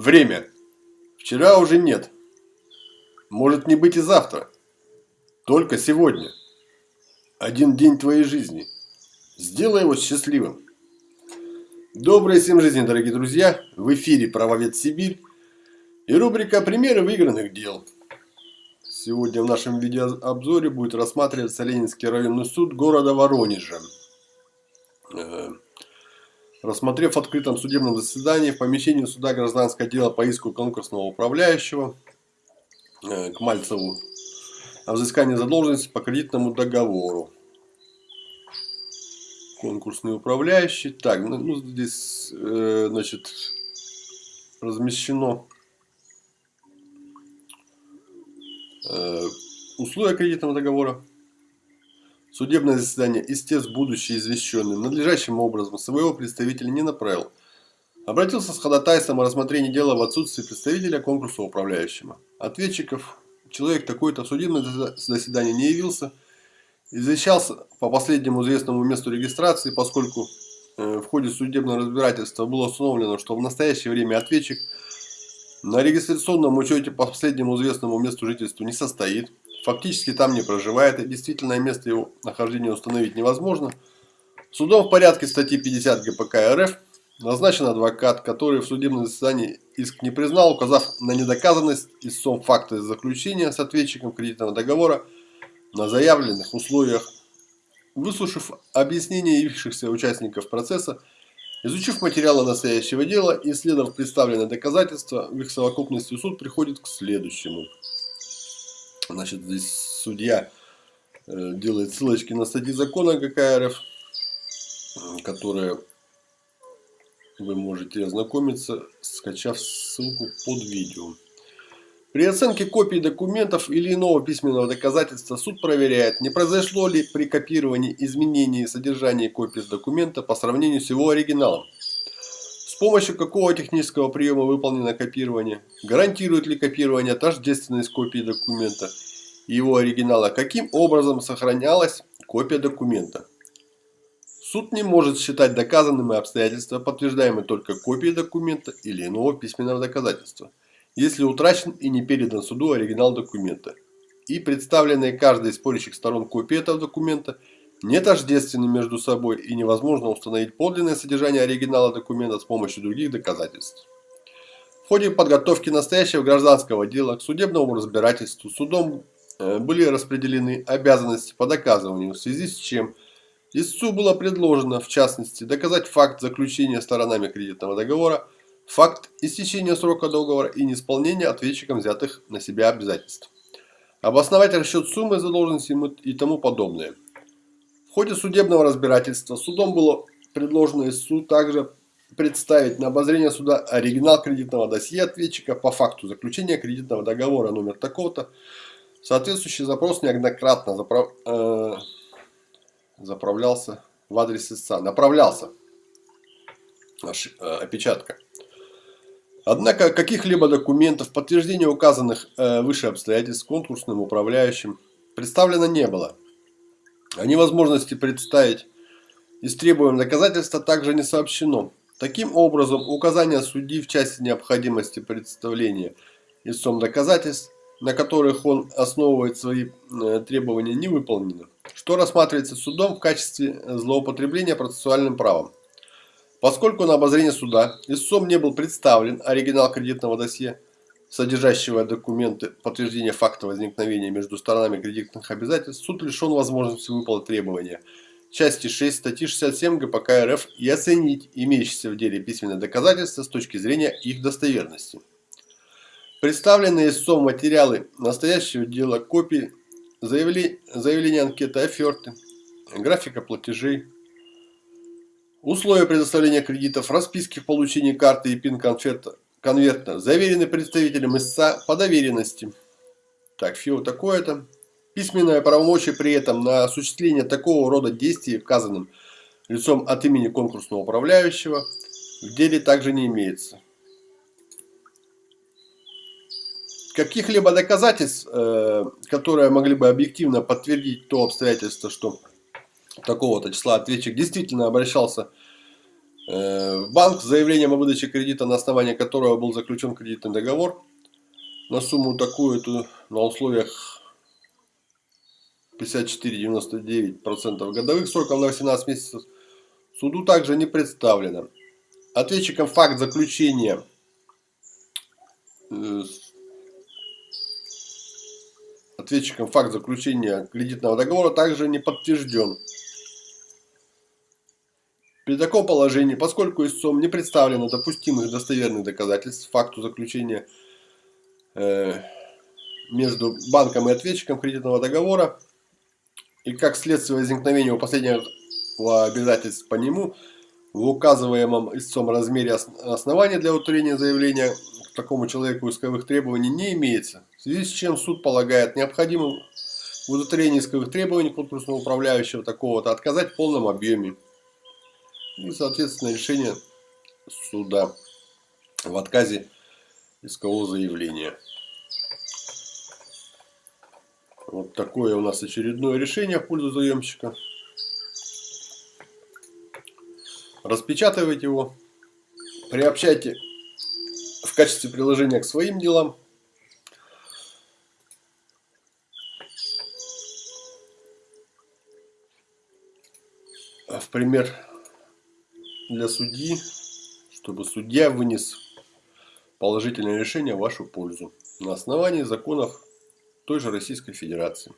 Время. Вчера уже нет. Может не быть и завтра. Только сегодня. Один день твоей жизни. Сделай его счастливым. Доброй всем жизни, дорогие друзья! В эфире «Правовед Сибирь» и рубрика «Примеры выигранных дел». Сегодня в нашем видеообзоре будет рассматриваться Ленинский районный суд города Воронежа. Рассмотрев в открытом судебном заседании в помещении суда гражданское дело по иску конкурсного управляющего э, к Мальцеву о взыскании задолженности по кредитному договору конкурсный управляющий. Так, ну, ну здесь, э, значит, размещено э, условия кредитного договора. Судебное заседание истец, будущий извещенный, надлежащим образом своего представителя не направил. Обратился с ходатайством о рассмотрении дела в отсутствии представителя конкурса управляющего. Ответчиков, человек такой-то в судебное заседание не явился – Извещался по последнему известному месту регистрации, поскольку э, в ходе судебного разбирательства было установлено, что в настоящее время ответчик на регистрационном учете по последнему известному месту жительства не состоит, фактически там не проживает и действительное место его нахождения установить невозможно. Судом в порядке статьи 50 ГПК РФ назначен адвокат, который в судебном заседании иск не признал, указав на недоказанность истцом факта заключения с ответчиком кредитного договора – на заявленных условиях, выслушав объяснения явившихся участников процесса, изучив материалы настоящего дела и исследовав представленные доказательства, в их совокупности суд приходит к следующему. Значит, здесь судья э, делает ссылочки на статьи закона ГК РФ, которые вы можете ознакомиться, скачав ссылку под видео. При оценке копий документов или иного письменного доказательства суд проверяет, не произошло ли при копировании изменений содержания копии документа по сравнению с его оригиналом. Помощью какого технического приема выполнено копирование, гарантирует ли копирование тождественность копии документа и его оригинала, каким образом сохранялась копия документа. Суд не может считать доказанными обстоятельства, подтверждаемые только копией документа или иного письменного доказательства если утрачен и не передан суду оригинал документа, и представленные каждой из спорящих сторон копии этого документа не тождественны между собой и невозможно установить подлинное содержание оригинала документа с помощью других доказательств. В ходе подготовки настоящего гражданского дела к судебному разбирательству судом э, были распределены обязанности по доказыванию, в связи с чем истцу было предложено, в частности, доказать факт заключения сторонами кредитного договора факт истечения срока договора и неисполнения ответчиком взятых на себя обязательств, обосновать расчет суммы задолженности и тому подобное. В ходе судебного разбирательства судом было предложено истцу также представить на обозрение суда оригинал кредитного досье ответчика по факту заключения кредитного договора номер такого-то. Соответствующий запрос неоднократно заправ... э... заправлялся в адрес истца. Направлялся. Аж, э, опечатка. Однако каких-либо документов, подтверждения указанных э, выше обстоятельств конкурсным управляющим представлено не было. О невозможности представить истребуемое доказательства также не сообщено. Таким образом, указания судьи в части необходимости представления истцом доказательств, на которых он основывает свои э, требования, не выполнено, что рассматривается судом в качестве злоупотребления процессуальным правом. Поскольку на обозрение суда истцом не был представлен оригинал кредитного досье, содержащего документы подтверждения факта возникновения между сторонами кредитных обязательств, суд лишен возможности выполнить требования части 6 статьи 67 ГПК РФ и оценить имеющиеся в деле письменные доказательства с точки зрения их достоверности. Представленные истцом материалы настоящего дела, копии заявления анкеты, оферты, графика платежей, Условия предоставления кредитов, расписки в получении карты и пин-конверта конверта заверены представителем истца по доверенности. Так, ФИО такое-то. Письменное правомочие при этом на осуществление такого рода действий указанным лицом от имени конкурсного управляющего в деле также не имеется. Каких-либо доказательств, э, которые могли бы объективно подтвердить то обстоятельство, что такого-то числа ответчик действительно обращался Э, банк с заявлением о выдаче кредита, на основании которого был заключен кредитный договор, на сумму такую-то, на условиях 54,99% годовых сроком на 18 месяцев, суду также не представлено. Ответчиком факт заключения э, ответчиком факт заключения кредитного договора также не подтвержден. При таком положении, поскольку истцом не представлено допустимых достоверных доказательств факту заключения э, между банком и ответчиком кредитного договора, и как следствие возникновения у последнего обязательств по нему, в указываемом истцом размере основания для утверждения заявления к такому человеку исковых требований не имеется, в связи с чем суд полагает необходимым в исковых требований конкурсного управляющего такого-то отказать в полном объеме. И, соответственно, решение суда в отказе искового заявления. Вот такое у нас очередное решение в пользу заемщика. Распечатывайте его, приобщайте в качестве приложения к своим делам. В пример для судьи, чтобы судья вынес положительное решение в вашу пользу на основании законов той же Российской Федерации.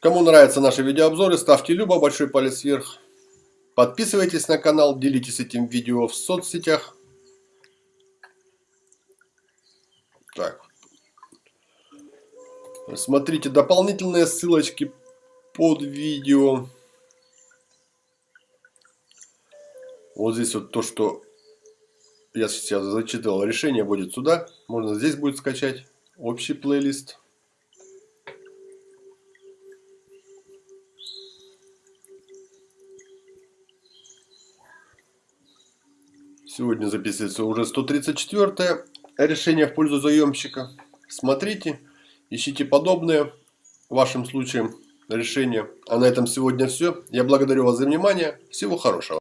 Кому нравятся наши видеообзоры, ставьте любо, большой палец вверх. Подписывайтесь на канал, делитесь этим видео в соцсетях. Так. Смотрите дополнительные ссылочки под видео. Вот здесь вот то, что я сейчас зачитывал, решение будет сюда. Можно здесь будет скачать общий плейлист. Сегодня записывается уже 134 решение в пользу заемщика. Смотрите, ищите подобные вашим случаем решения. А на этом сегодня все. Я благодарю вас за внимание. Всего хорошего.